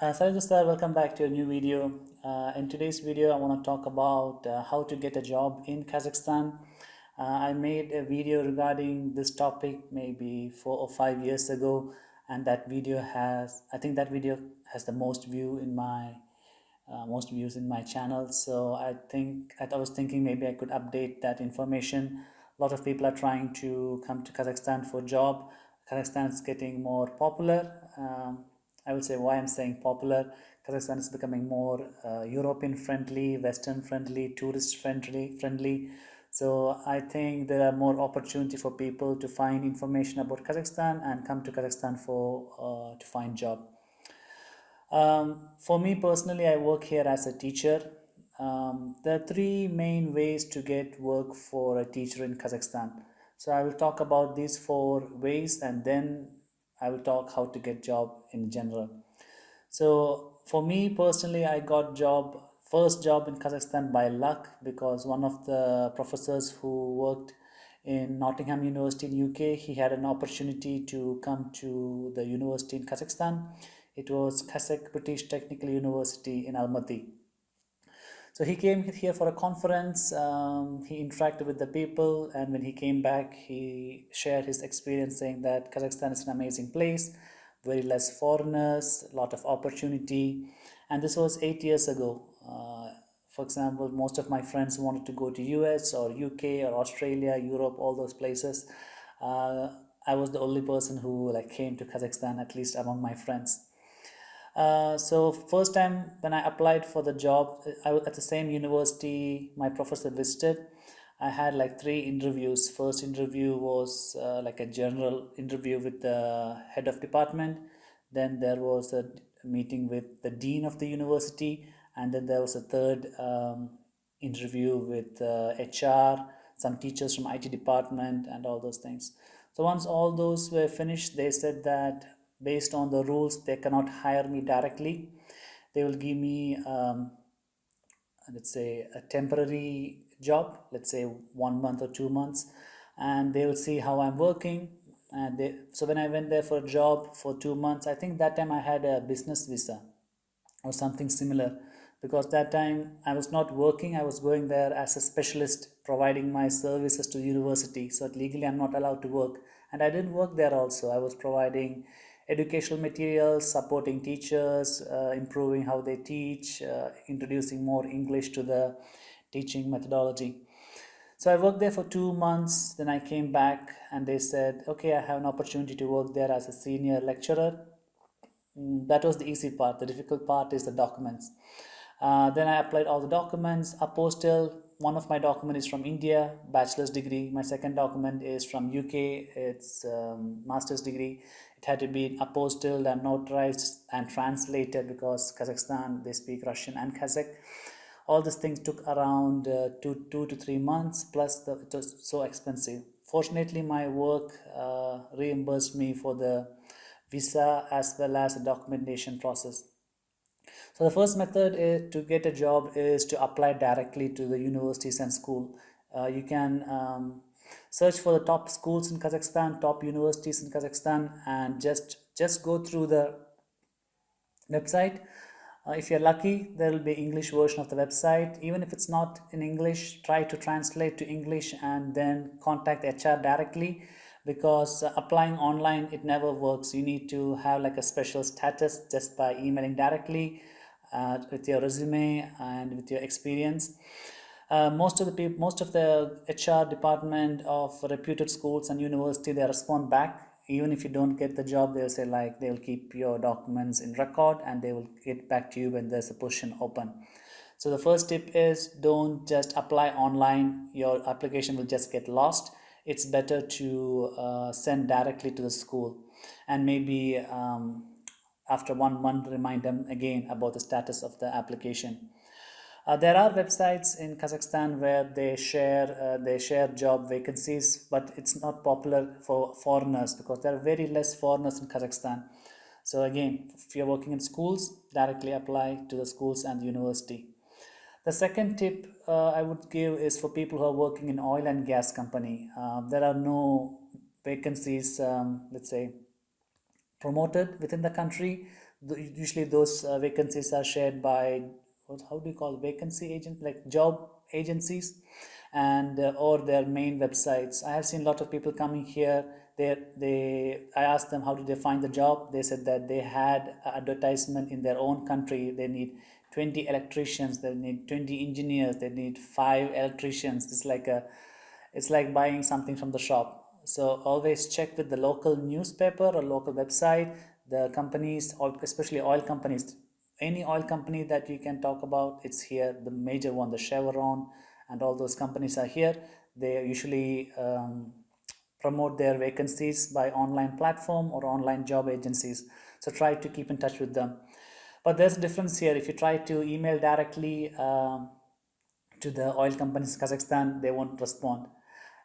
Uh, sir, welcome back to a new video. Uh, in today's video, I want to talk about uh, how to get a job in Kazakhstan. Uh, I made a video regarding this topic maybe four or five years ago, and that video has, I think that video has the most view in my, uh, most views in my channel. So I think, I was thinking maybe I could update that information. A lot of people are trying to come to Kazakhstan for job. Kazakhstan is getting more popular. Um, I will say why I'm saying popular. Kazakhstan is becoming more uh, European friendly, Western friendly, tourist friendly, friendly. So I think there are more opportunity for people to find information about Kazakhstan and come to Kazakhstan for uh, to find job. Um, for me personally, I work here as a teacher. Um, there are three main ways to get work for a teacher in Kazakhstan. So I will talk about these four ways and then I will talk how to get job in general. So for me personally, I got job first job in Kazakhstan by luck because one of the professors who worked in Nottingham University in UK, he had an opportunity to come to the university in Kazakhstan. It was Kazakh British Technical University in Almaty. So he came here for a conference, um, he interacted with the people and when he came back he shared his experience saying that Kazakhstan is an amazing place, very less foreigners, a lot of opportunity and this was eight years ago. Uh, for example, most of my friends wanted to go to US or UK or Australia, Europe, all those places. Uh, I was the only person who like came to Kazakhstan, at least among my friends. Uh, so first time when I applied for the job, I was at the same university my professor visited. I had like three interviews. First interview was uh, like a general interview with the head of department. Then there was a meeting with the dean of the university. And then there was a third um, interview with uh, HR, some teachers from IT department and all those things. So once all those were finished, they said that based on the rules they cannot hire me directly. They will give me um, let's say a temporary job let's say one month or two months and they will see how I'm working. And they so when I went there for a job for two months I think that time I had a business visa or something similar because that time I was not working I was going there as a specialist providing my services to university. So legally I'm not allowed to work. And I didn't work there also. I was providing educational materials, supporting teachers, uh, improving how they teach, uh, introducing more English to the teaching methodology. So I worked there for two months, then I came back and they said, okay, I have an opportunity to work there as a senior lecturer. Mm, that was the easy part. The difficult part is the documents. Uh, then I applied all the documents, apostille, one of my document is from India, bachelor's degree. My second document is from UK, it's um, master's degree. It had to be apostilled and notarized and translated because Kazakhstan, they speak Russian and Kazakh. All these things took around uh, two, two to three months, plus the, it was so expensive. Fortunately, my work uh, reimbursed me for the visa as well as the documentation process. So the first method is to get a job is to apply directly to the universities and school. Uh, you can um, search for the top schools in Kazakhstan, top universities in Kazakhstan and just, just go through the website. Uh, if you're lucky, there will be English version of the website. Even if it's not in English, try to translate to English and then contact HR directly because uh, applying online, it never works. You need to have like a special status just by emailing directly uh, with your resume and with your experience. Uh, most of the people, most of the HR department of reputed schools and university, they respond back. Even if you don't get the job, they'll say like they'll keep your documents in record and they will get back to you when there's a position open. So the first tip is don't just apply online. Your application will just get lost. It's better to uh, send directly to the school and maybe um, after one month remind them again about the status of the application. Uh, there are websites in Kazakhstan where they share uh, they share job vacancies, but it's not popular for foreigners because there are very less foreigners in Kazakhstan. So again, if you're working in schools, directly apply to the schools and the university. The second tip uh, I would give is for people who are working in oil and gas company. Uh, there are no vacancies, um, let's say, promoted within the country usually those uh, vacancies are shared by how do you call vacancy agent like job agencies and uh, or their main websites i have seen a lot of people coming here they they i asked them how did they find the job. They said that they had advertisement in their own country. They need 20 electricians they need 20 engineers they need five electricians. It's like a it's like buying something from the shop. So always check with the local newspaper or local website. The companies especially oil companies any oil company that you can talk about it's here. The major one the chevron and all those companies are here. They usually um, promote their vacancies by online platform or online job agencies. So try to keep in touch with them. But there's a difference here. If you try to email directly um, to the oil companies in Kazakhstan they won't respond.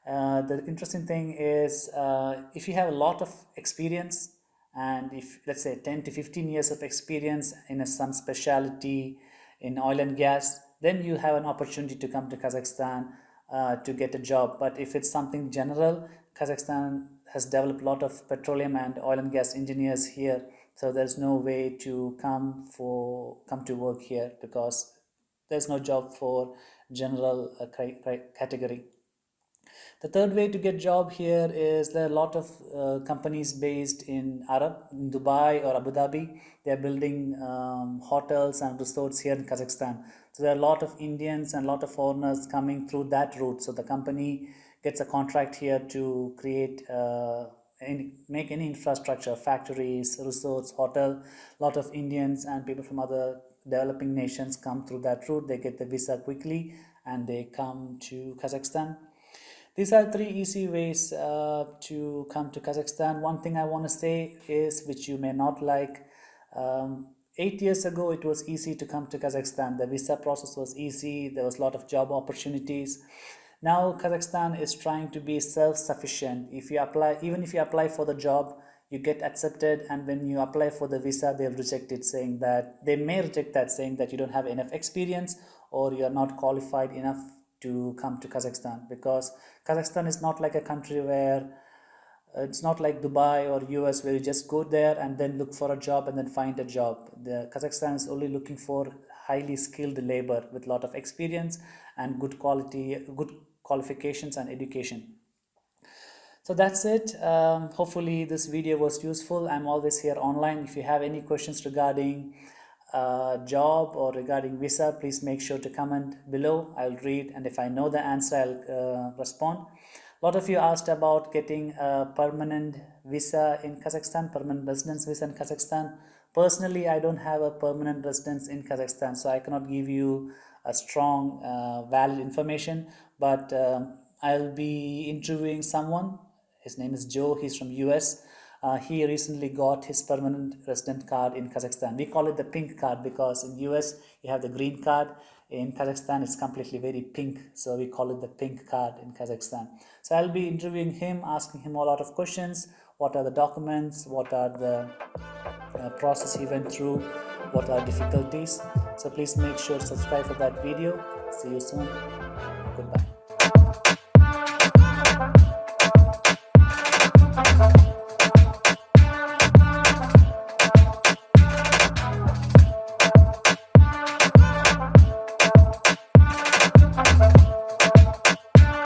Uh, the interesting thing is uh, if you have a lot of experience and if let's say 10 to 15 years of experience in a, some specialty in oil and gas then you have an opportunity to come to Kazakhstan uh, to get a job. But if it's something general Kazakhstan has developed a lot of petroleum and oil and gas engineers here so there's no way to come for come to work here because there's no job for general uh, category the third way to get job here is there are a lot of uh, companies based in Arab, in Dubai or Abu Dhabi. They are building um, hotels and resorts here in Kazakhstan. So there are a lot of Indians and a lot of foreigners coming through that route. So the company gets a contract here to create uh, any, make any infrastructure, factories, resorts, hotel. A lot of Indians and people from other developing nations come through that route. They get the visa quickly and they come to Kazakhstan. These are three easy ways uh, to come to Kazakhstan. One thing I want to say is, which you may not like, um, eight years ago it was easy to come to Kazakhstan. The visa process was easy. There was a lot of job opportunities. Now Kazakhstan is trying to be self-sufficient. If you apply, even if you apply for the job, you get accepted and when you apply for the visa they'll reject it saying that they may reject that saying that you don't have enough experience or you're not qualified enough to come to Kazakhstan because Kazakhstan is not like a country where uh, it's not like Dubai or US where you just go there and then look for a job and then find a job. The Kazakhstan is only looking for highly skilled labor with a lot of experience and good quality, good qualifications and education. So that's it. Um, hopefully this video was useful. I'm always here online. If you have any questions regarding uh, job or regarding visa, please make sure to comment below. I'll read and if I know the answer, I'll uh, respond. A lot of you asked about getting a permanent visa in Kazakhstan, permanent residence visa in Kazakhstan. Personally, I don't have a permanent residence in Kazakhstan, so I cannot give you a strong, uh, valid information. But um, I'll be interviewing someone. His name is Joe. He's from US uh, he recently got his permanent resident card in Kazakhstan. We call it the pink card because in US you have the green card. In Kazakhstan it's completely very pink, so we call it the pink card in Kazakhstan. So I'll be interviewing him, asking him a lot of questions. What are the documents? What are the uh, process he went through? What are difficulties? So please make sure to subscribe for that video. See you soon.